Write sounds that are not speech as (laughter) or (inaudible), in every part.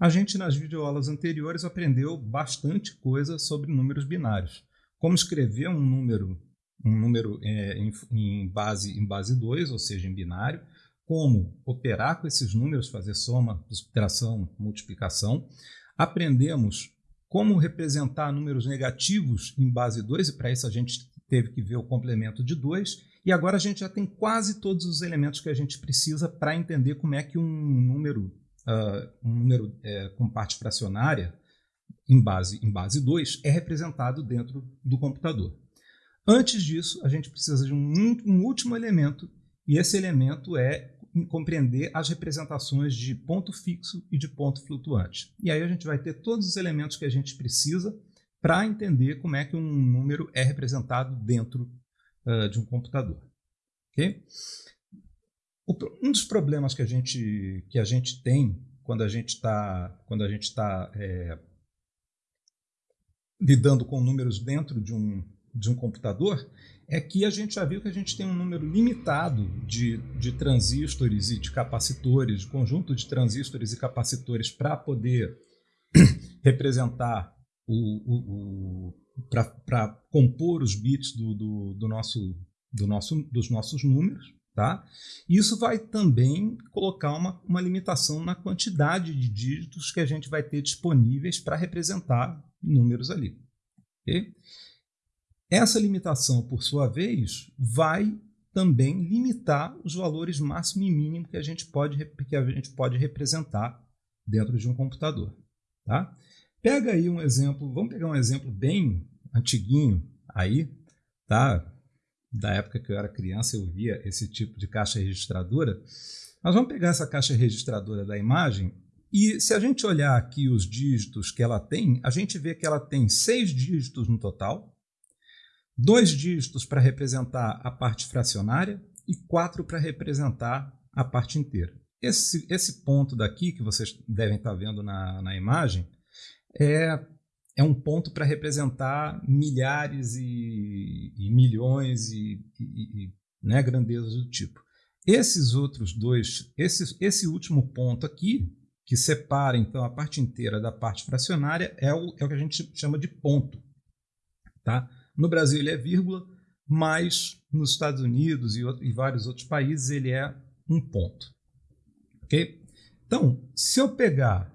A gente, nas videoaulas anteriores, aprendeu bastante coisa sobre números binários. Como escrever um número, um número é, em, em, base em base 2, ou seja, em binário, como operar com esses números, fazer soma, subtração, multiplicação. Aprendemos como representar números negativos em base 2, e para isso a gente teve que ver o complemento de 2. E agora a gente já tem quase todos os elementos que a gente precisa para entender como é que um número uh, um número é, com parte fracionária em base, em base 2 é representado dentro do computador. Antes disso, a gente precisa de um, um último elemento, e esse elemento é compreender as representações de ponto fixo e de ponto flutuante. E aí a gente vai ter todos os elementos que a gente precisa para entender como é que um número é representado dentro uh, de um computador. Okay? Um dos problemas que a gente, que a gente tem quando a gente está quando a gente está é, lidando com números dentro de um, de um computador é que a gente já viu que a gente tem um número limitado de, de transistores e de capacitores, de conjunto de transistores e capacitores para poder (coughs) representar o, o, o para compor os bits do, do, do nosso, do nosso, dos nossos números. Tá? Isso vai também colocar uma, uma limitação na quantidade de dígitos que a gente vai ter disponíveis para representar números ali. Okay? Essa limitação, por sua vez, vai também limitar os valores máximo e mínimo que a gente pode, que a gente pode representar dentro de um computador. Tá? Pega aí um exemplo, vamos pegar um exemplo bem antiguinho aí, tá? Da época que eu era criança, eu via esse tipo de caixa registradora. Nós vamos pegar essa caixa registradora da imagem e se a gente olhar aqui os dígitos que ela tem, a gente vê que ela tem seis dígitos no total, dois dígitos para representar a parte fracionária e quatro para representar a parte inteira. Esse, esse ponto daqui que vocês devem estar vendo na, na imagem é é um ponto para representar milhares e, e milhões e, e, e né, grandezas do tipo. Esses outros dois, esse, esse último ponto aqui, que separa então a parte inteira da parte fracionária, é o, é o que a gente chama de ponto. Tá? No Brasil ele é vírgula, mas nos Estados Unidos e, outro, e vários outros países ele é um ponto. Ok? Então, se eu pegar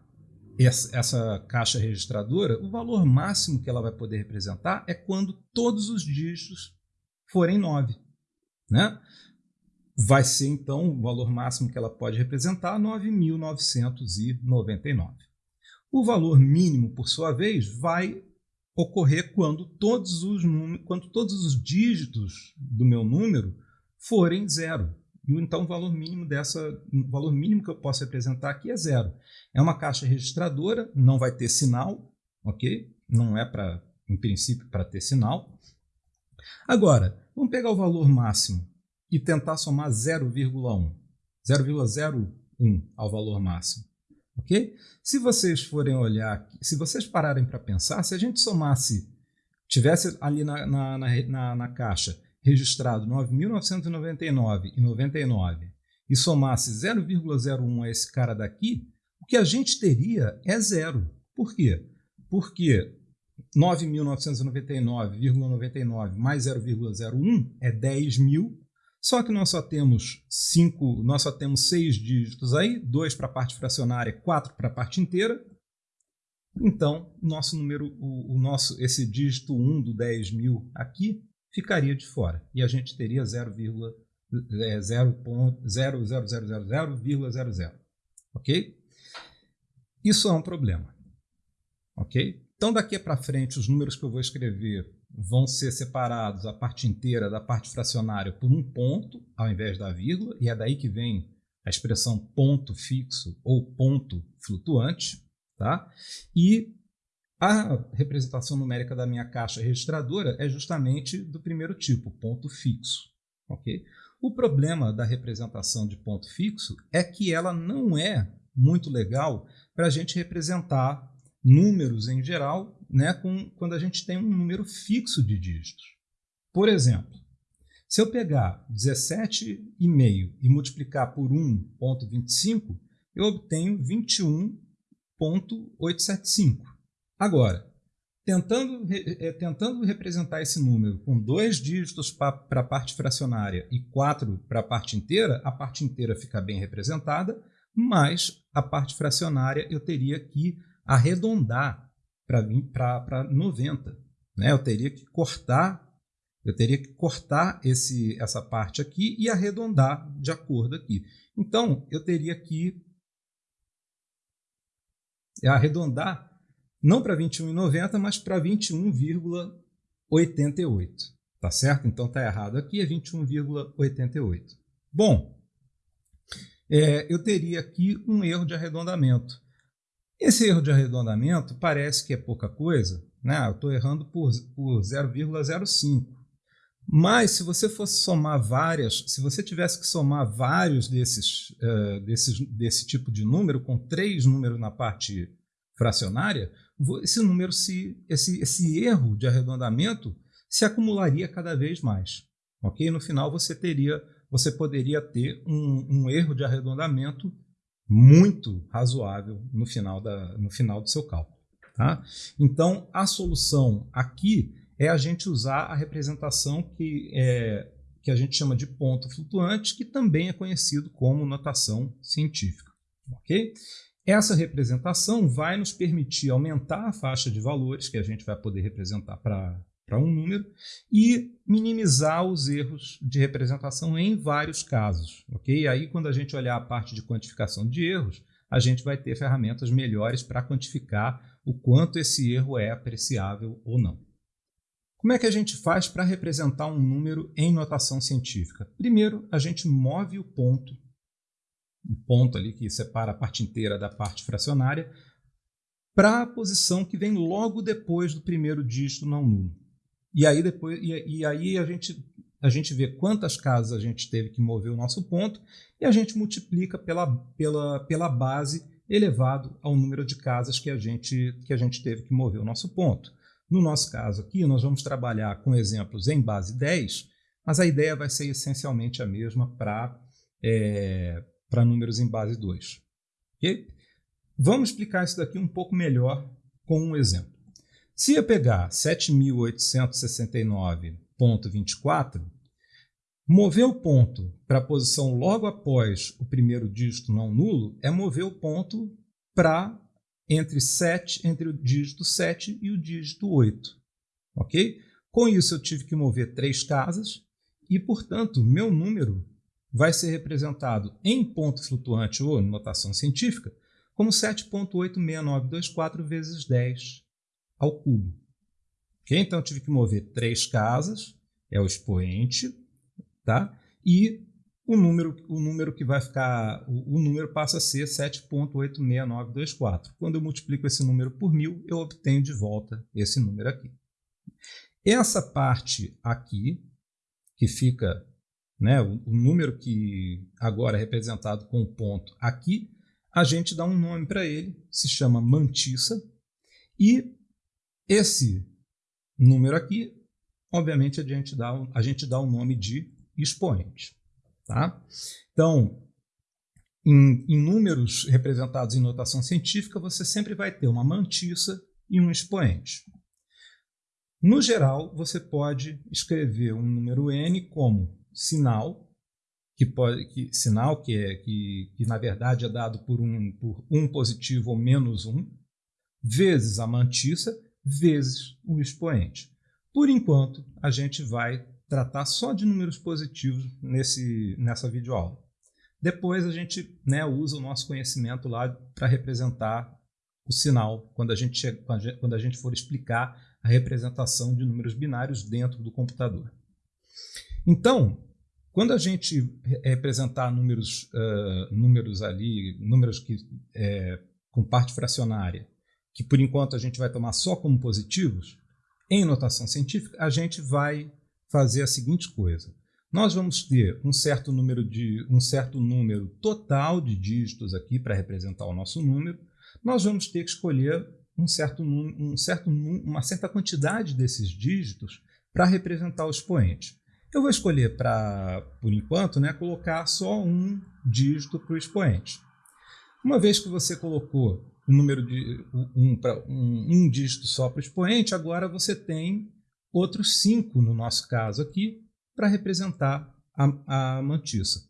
essa, caixa registradora, o valor máximo que ela vai poder representar é quando todos os dígitos forem 9. Né? Vai ser, então, o valor máximo que ela pode representar 9.999. O valor mínimo, por sua vez, vai ocorrer quando todos os, quando todos os dígitos do meu número forem zero. E então o valor mínimo dessa, o valor mínimo que eu posso representar aqui é zero. É uma caixa registradora, não vai ter sinal, ok? Não é para, em princípio, para ter sinal. Agora, vamos pegar o valor máximo e tentar somar 0,1, 0,01 ao valor máximo, ok? Se vocês forem olhar, se vocês pararem para pensar, se a gente somasse, tivesse ali na, na, na, na caixa registrado 9.999 e 99 e somasse 0,01 a esse cara daqui, o que a gente teria é zero. Por quê? Porque 9.999,99 mais 0,01 é 10 mil, só que nós só temos cinco, nós só temos seis dígitos aí, dois para a parte fracionária, quatro para a parte inteira. Então, nosso número, o, o, nosso, esse dígito 1 do 10 mil aqui ficaria de fora. E a gente teria 0,0000,00. É, ok? Isso é um problema. Ok? Então, daqui para frente, os números que eu vou escrever vão ser separados a parte inteira da parte fracionária por um ponto, ao invés da vírgula, e é daí que vem a expressão ponto fixo ou ponto flutuante. Tá? E a representação numérica da minha caixa registradora é justamente do primeiro tipo, ponto fixo. Okay? O problema da representação de ponto fixo é que ela não é muito legal para a gente representar números em geral né, com, quando a gente tem um número fixo de dígitos. Por exemplo, se eu pegar 17,5 e multiplicar por 1,25, eu obtenho 21 0.875. Agora, tentando, é, tentando representar esse número com dois dígitos para a parte fracionária e quatro para a parte inteira, a parte inteira fica bem representada, mas a parte fracionária eu teria que arredondar para 90. Né? Eu teria que cortar, eu teria que cortar esse, essa parte aqui e arredondar de acordo aqui. Então, eu teria que arredondar não para 21,90, mas para 21,88. Tá certo? Então tá errado aqui, é 21,88. Bom, é, eu teria aqui um erro de arredondamento. Esse erro de arredondamento parece que é pouca coisa, né? eu estou errando por, por 0,05. Mas se você fosse somar várias, se você tivesse que somar vários desses, uh, desses, desse tipo de número, com três números na parte fracionária, esse número, se, esse, esse erro de arredondamento se acumularia cada vez mais. Ok? No final você teria, você poderia ter um, um erro de arredondamento muito razoável no final, da, no final do seu cálculo. Tá? Então, a solução aqui é a gente usar a representação que, é, que a gente chama de ponto flutuante, que também é conhecido como notação científica. ok? Essa representação vai nos permitir aumentar a faixa de valores que a gente vai poder representar para um número e minimizar os erros de representação em vários casos. ok? Aí, quando a gente olhar a parte de quantificação de erros, a gente vai ter ferramentas melhores para quantificar o quanto esse erro é apreciável ou não. Como é que a gente faz para representar um número em notação científica? Primeiro, a gente move o ponto um ponto ali que separa a parte inteira da parte fracionária, para a posição que vem logo depois do primeiro dígito não nulo. E aí, depois, e, e, aí a, gente, a gente vê quantas casas a gente teve que mover o nosso ponto e a gente multiplica pela, pela, pela base elevado ao número de casas que a, gente, que a gente teve que mover o nosso ponto. No nosso caso aqui, nós vamos trabalhar com exemplos em base 10, mas a ideia vai ser essencialmente a mesma para é, para números em base 2. Okay? Vamos explicar isso daqui um pouco melhor com um exemplo. Se eu pegar 7.869.24, mover o ponto para a posição logo após o primeiro dígito não nulo é mover o ponto para entre 7, entre o dígito 7 e o dígito 8. Ok? Com isso, eu tive que mover três casas e, portanto, meu número vai ser representado em ponto flutuante ou notação científica como 7.86924 vezes 10 ao cubo. Okay? Então, tive que mover três casas, é o expoente, tá? e o número, o número que vai ficar, o, o número passa a ser 7.86924. Quando eu multiplico esse número por mil, eu obtenho de volta esse número aqui. Essa parte aqui, que fica né, o, número que agora é representado com o ponto aqui, a gente dá um nome para ele, se chama mantissa, e esse número aqui, obviamente, a gente dá, a gente dá o nome de expoente. Tá? Então, em, em, números representados em notação científica, você sempre vai ter uma mantissa e um expoente. No geral, você pode escrever um número n como sinal, que pode, que, sinal que, é, que, que na verdade é dado por um, por um positivo ou menos um, vezes a mantissa, vezes o expoente. Por enquanto, a gente vai tratar só de números positivos nesse, nessa videoaula. Depois a gente né, usa o nosso conhecimento lá para representar o sinal quando a, gente quando a gente for explicar a representação de números binários dentro do computador. Então, quando a gente representar números, uh, números ali, números que, é, com parte fracionária, que por enquanto a gente vai tomar só como positivos, em notação científica, a gente vai fazer a seguinte coisa. Nós vamos ter um certo número, de, um certo número total de dígitos aqui para representar o nosso número. Nós vamos ter que escolher um certo, um certo, uma certa quantidade desses dígitos para representar o expoente. Eu vou escolher, para, por enquanto, né, colocar só um dígito para o expoente. Uma vez que você colocou o número de um, um, um dígito só para o expoente, agora você tem outros cinco, no nosso caso aqui, para representar a, a mantissa.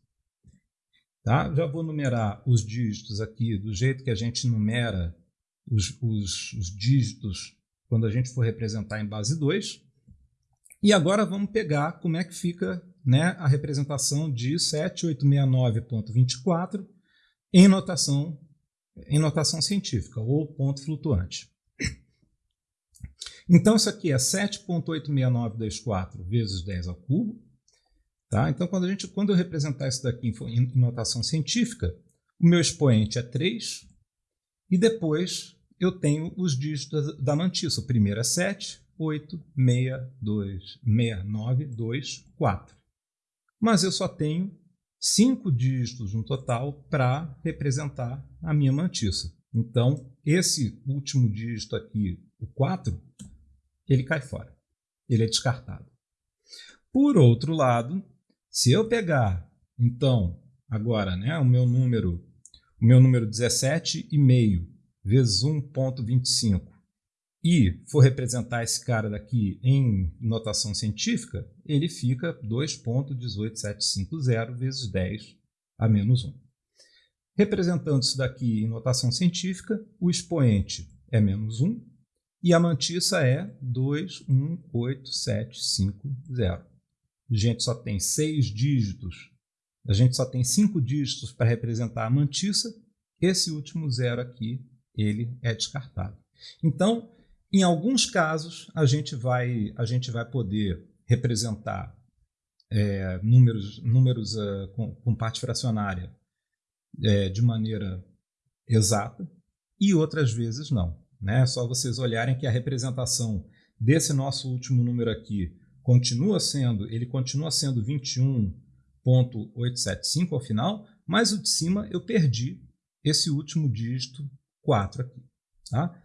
Tá? Já vou numerar os dígitos aqui do jeito que a gente numera os, os, os dígitos quando a gente for representar em base 2. E agora vamos pegar como é que fica né, a representação de 7869.24 em notação, em notação científica, ou ponto flutuante. Então, isso aqui é 7.86924 vezes 10 ao cubo. Tá? Então, quando, a gente, quando eu representar isso daqui em, em notação científica, o meu expoente é 3, e depois eu tenho os dígitos da mantissa. O primeiro é 7, 8, 6, 2, 6, 9, 2, 4. Mas eu só tenho cinco dígitos no total para representar a minha mantissa. Então, esse último dígito aqui, o 4, ele cai fora. Ele é descartado. Por outro lado, se eu pegar, então, agora, né, o meu número, o meu número 17,5 vezes 1.25 e for representar esse cara daqui em notação científica, ele fica 2.18750 vezes 10 a menos 1. Representando isso daqui em notação científica, o expoente é menos 1 e a mantissa é 21850 a gente só tem seis dígitos, a gente só tem cinco dígitos para representar a mantissa, esse último zero aqui, ele é descartado. Então, em alguns casos, a gente vai, a gente vai poder representar é, números, números uh, com, com, parte fracionária é, de maneira exata e outras vezes não. Né? É só vocês olharem que a representação desse nosso último número aqui continua sendo, ele continua sendo 21.875 ao final, mas o de cima eu perdi esse último dígito 4 aqui. Tá?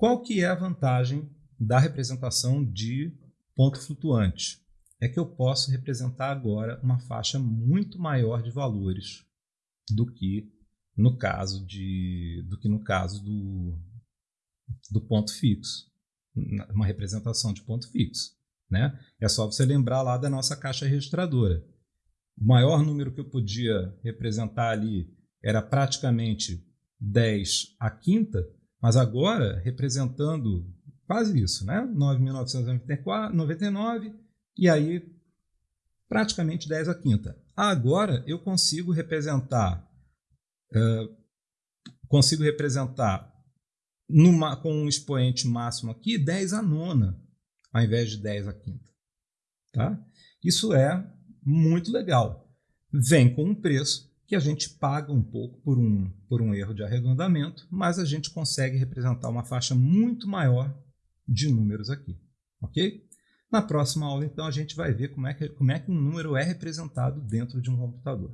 Qual que é a vantagem da representação de ponto flutuante? É que eu posso representar agora uma faixa muito maior de valores do que no caso de do que no caso do, do ponto fixo, uma representação de ponto fixo. Né? É só você lembrar lá da nossa caixa registradora. O maior número que eu podia representar ali era praticamente 10 a quinta, mas agora representando quase isso, né? 9.999 e aí praticamente 10 a quinta. Agora eu consigo representar uh, consigo representar numa, com um expoente máximo aqui 10 a nona ao invés de 10 a quinta. Tá? Isso é muito legal. Vem com um preço que a gente paga um pouco por um, por um erro de arredondamento, mas a gente consegue representar uma faixa muito maior de números aqui. Ok? Na próxima aula, então, a gente vai ver como é que, como é que um número é representado dentro de um computador.